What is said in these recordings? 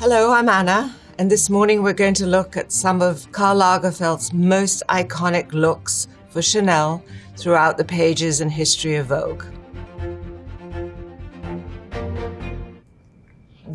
Hello, I'm Anna, and this morning we're going to look at some of Karl Lagerfeld's most iconic looks for Chanel throughout the pages and history of Vogue.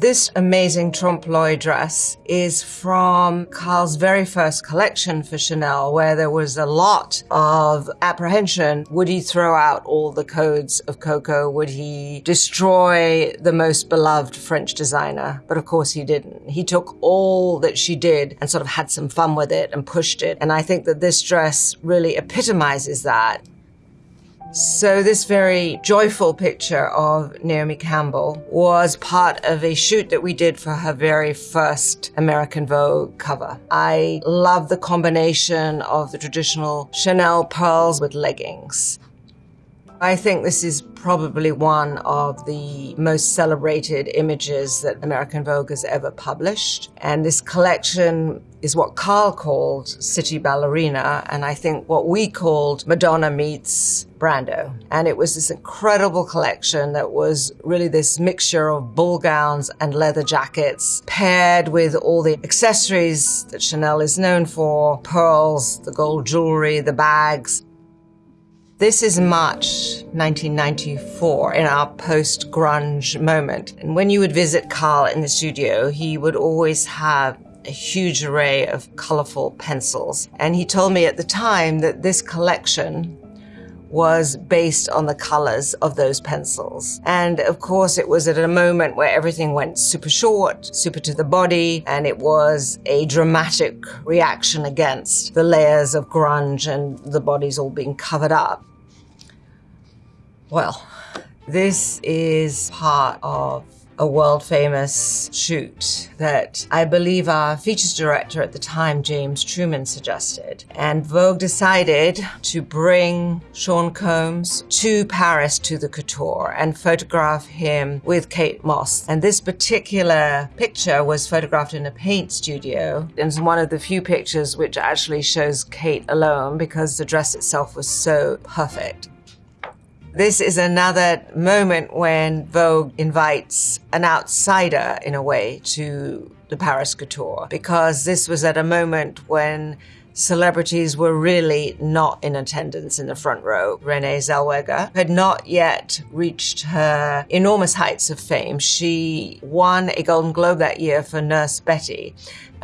This amazing trompe l'oeil dress is from Karl's very first collection for Chanel, where there was a lot of apprehension. Would he throw out all the codes of Coco? Would he destroy the most beloved French designer? But of course he didn't. He took all that she did and sort of had some fun with it and pushed it. And I think that this dress really epitomizes that. So this very joyful picture of Naomi Campbell was part of a shoot that we did for her very first American Vogue cover. I love the combination of the traditional Chanel pearls with leggings. I think this is probably one of the most celebrated images that American Vogue has ever published. And this collection is what Karl called City Ballerina, and I think what we called Madonna meets Brando. And it was this incredible collection that was really this mixture of ball gowns and leather jackets, paired with all the accessories that Chanel is known for pearls, the gold jewelry, the bags. This is March 1994 in our post grunge moment. And when you would visit Karl in the studio, he would always have a huge array of colorful pencils. And he told me at the time that this collection was based on the colors of those pencils. And of course, it was at a moment where everything went super short, super to the body, and it was a dramatic reaction against the layers of grunge and the bodies all being covered up. Well, this is part of a world famous shoot that I believe our features director at the time, James Truman, suggested. And Vogue decided to bring Sean Combs to Paris to the couture and photograph him with Kate Moss. And this particular picture was photographed in a paint studio. It's one of the few pictures which actually shows Kate alone because the dress itself was so perfect. This is another moment when Vogue invites an outsider, in a way, to the Paris Couture, because this was at a moment when celebrities were really not in attendance in the front row. Renee Zellweger had not yet reached her enormous heights of fame. She won a Golden Globe that year for Nurse Betty,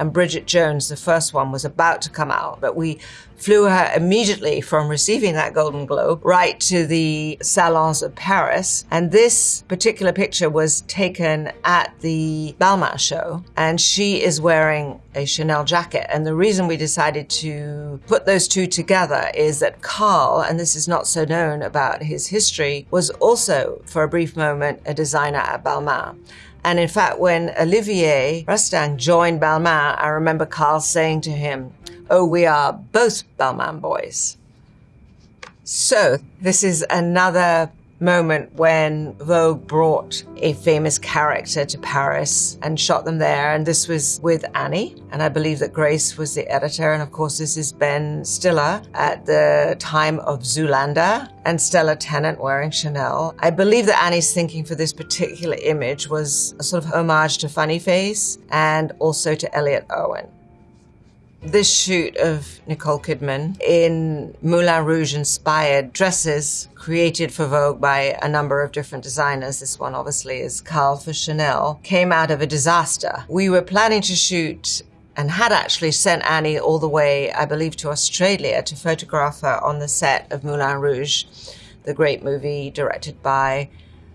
and Bridget Jones, the first one, was about to come out, but we flew her immediately from receiving that Golden Globe right to the salons of Paris. And this particular picture was taken at the Balmain show, and she is wearing a Chanel jacket. And the reason we decided to put those two together is that Karl, and this is not so known about his history, was also, for a brief moment, a designer at Balmain. And in fact, when Olivier Rousteing joined Balmain, I remember Karl saying to him, Oh, we are both Balmain boys. So, this is another moment when Vogue brought a famous character to Paris and shot them there. And this was with Annie. And I believe that Grace was the editor. And of course, this is Ben Stiller at the time of Zoolander and Stella Tennant wearing Chanel. I believe that Annie's thinking for this particular image was a sort of homage to Funny Face and also to Elliott Erwitt. This shoot of Nicole Kidman in Moulin Rouge inspired dresses created for Vogue by a number of different designers. This one obviously is Karl for Chanel, came out of a disaster. We were planning to shoot and had actually sent Annie all the way, I believe, to Australia to photograph her on the set of Moulin Rouge, the great movie directed by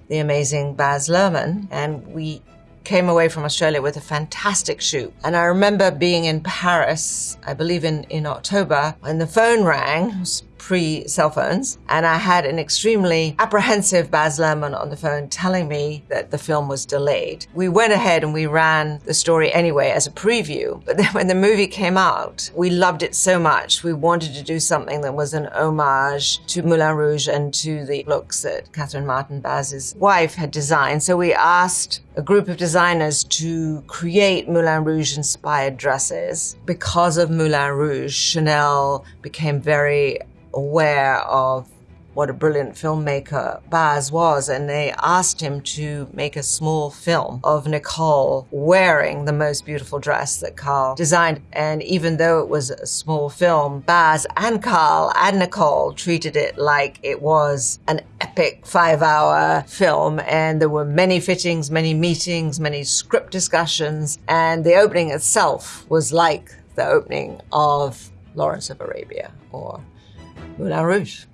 the amazing Baz Luhrmann. And we came away from Australia with a fantastic shoot. And I remember being in Paris, I believe in, in October, when the phone rang. Pre cell phones. And I had an extremely apprehensive Baz Luhrmann on the phone telling me that the film was delayed. We went ahead and we ran the story anyway as a preview. But then when the movie came out, we loved it so much. We wanted to do something that was an homage to Moulin Rouge and to the looks that Catherine Martin Baz's wife had designed. So we asked a group of designers to create Moulin Rouge inspired dresses. Because of Moulin Rouge, Chanel became very aware of what a brilliant filmmaker Baz was, and they asked him to make a small film of Nicole wearing the most beautiful dress that Karl designed. And even though it was a small film, Baz and Karl and Nicole treated it like it was an epic five hour film. And there were many fittings, many meetings, many script discussions. And the opening itself was like the opening of Lawrence of Arabia or Moulin Rouge.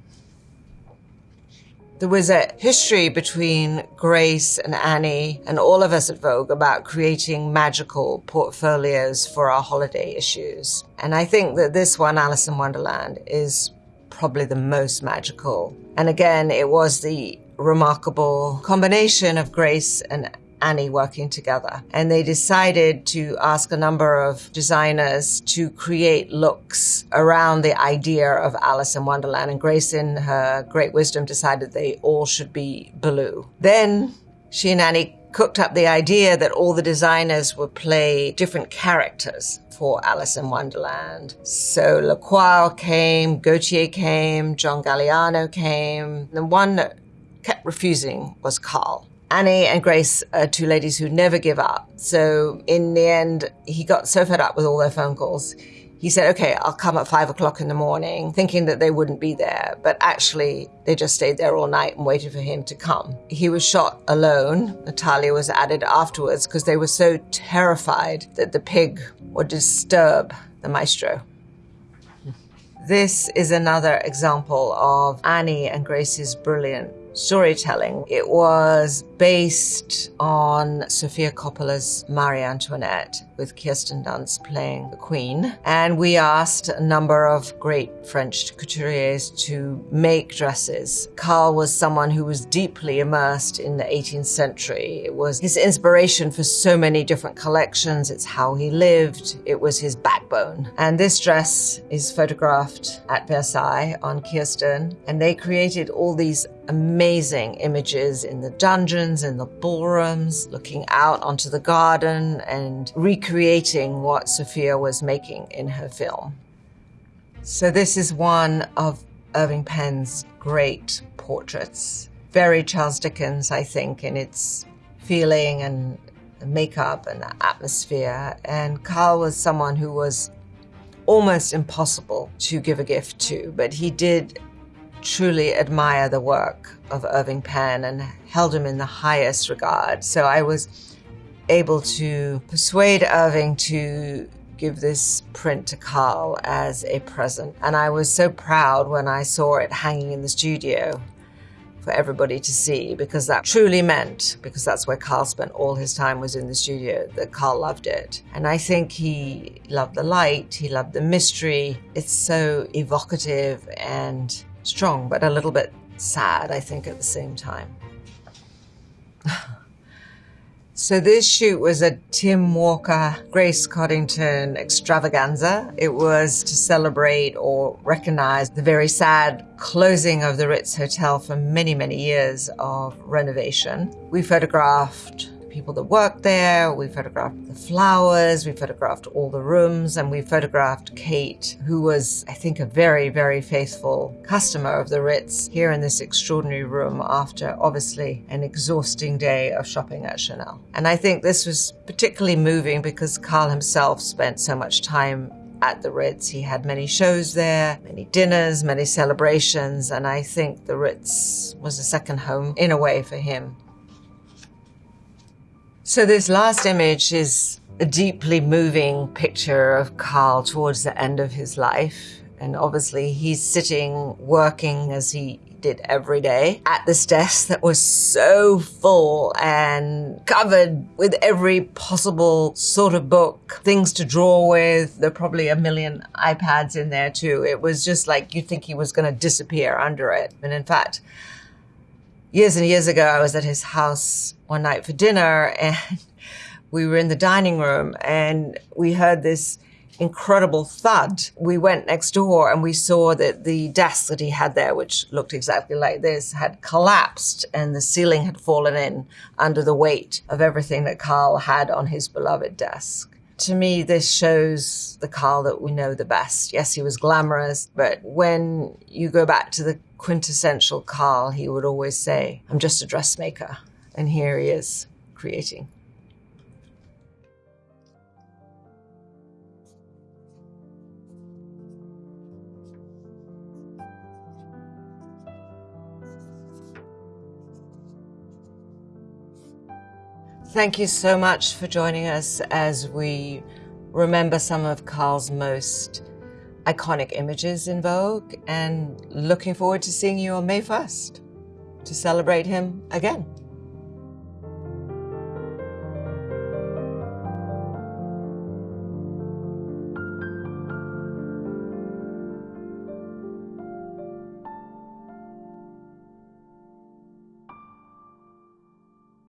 There was a history between Grace and Annie and all of us at Vogue about creating magical portfolios for our holiday issues. And I think that this one, Alice in Wonderland, is probably the most magical. And again, it was the remarkable combination of Grace and Annie working together. And they decided to ask a number of designers to create looks around the idea of Alice in Wonderland. And Grace, in her great wisdom, decided they all should be blue. Then she and Annie cooked up the idea that all the designers would play different characters for Alice in Wonderland. So Lacroix came, Gautier came, John Galliano came. The one that kept refusing was Karl. Annie and Grace are two ladies who never give up. So in the end, he got so fed up with all their phone calls. He said, okay, I'll come at five o'clock in the morning, thinking that they wouldn't be there. But actually, they just stayed there all night and waited for him to come. He was shot alone. Natalia was added afterwards because they were so terrified that the pig would disturb the maestro. This is another example of Annie and Grace's brilliant storytelling. It was based on Sofia Coppola's Marie Antoinette with Kirsten Dunst playing the Queen. And we asked a number of great French couturiers to make dresses. Karl was someone who was deeply immersed in the 18th century. It was his inspiration for so many different collections. It's how he lived. It was his backbone. And this dress is photographed at Versailles on Kirsten. And they created all these amazing images in the dungeons, in the ballrooms, looking out onto the garden and recreating what Sofia was making in her film. So, this is one of Irving Penn's great portraits. Very Charles Dickens, I think, in its feeling and makeup and atmosphere. And Karl was someone who was almost impossible to give a gift to, but he did truly admire the work of Irving Penn and held him in the highest regard. So I was able to persuade Irving to give this print to Karl as a present. And I was so proud when I saw it hanging in the studio for everybody to see because that truly meant, because that's where Karl spent all his time was in the studio, that Karl loved it. And I think he loved the light, he loved the mystery. It's so evocative and strong, but a little bit sad, I think, at the same time. so, this shoot was a Tim Walker, Grace Coddington extravaganza. It was to celebrate or recognize the very sad closing of the Ritz Hotel for many, many years of renovation. We photographed people that worked there. We photographed the flowers. We photographed all the rooms. And we photographed Kate, who was, I think, a very, very faithful customer of the Ritz here in this extraordinary room after obviously an exhausting day of shopping at Chanel. And I think this was particularly moving because Karl himself spent so much time at the Ritz. He had many shows there, many dinners, many celebrations, and I think the Ritz was a second home in a way for him. So, this last image is a deeply moving picture of Karl towards the end of his life. And obviously, he's sitting working as he did every day at this desk that was so full and covered with every possible sort of book, things to draw with. There are probably a million iPads in there too. It was just like you'd think he was going to disappear under it. And in fact, years and years ago, I was at his house one night for dinner and we were in the dining room and we heard this incredible thud. We went next door and we saw that the desk that he had there, which looked exactly like this, had collapsed and the ceiling had fallen in under the weight of everything that Karl had on his beloved desk. To me, this shows the Karl that we know the best. Yes, he was glamorous, but when you go back to the quintessential Karl, he would always say, I'm just a dressmaker. And here he is creating. Thank you so much for joining us as we remember some of Karl's most iconic images in Vogue and looking forward to seeing you on May 1st to celebrate him again.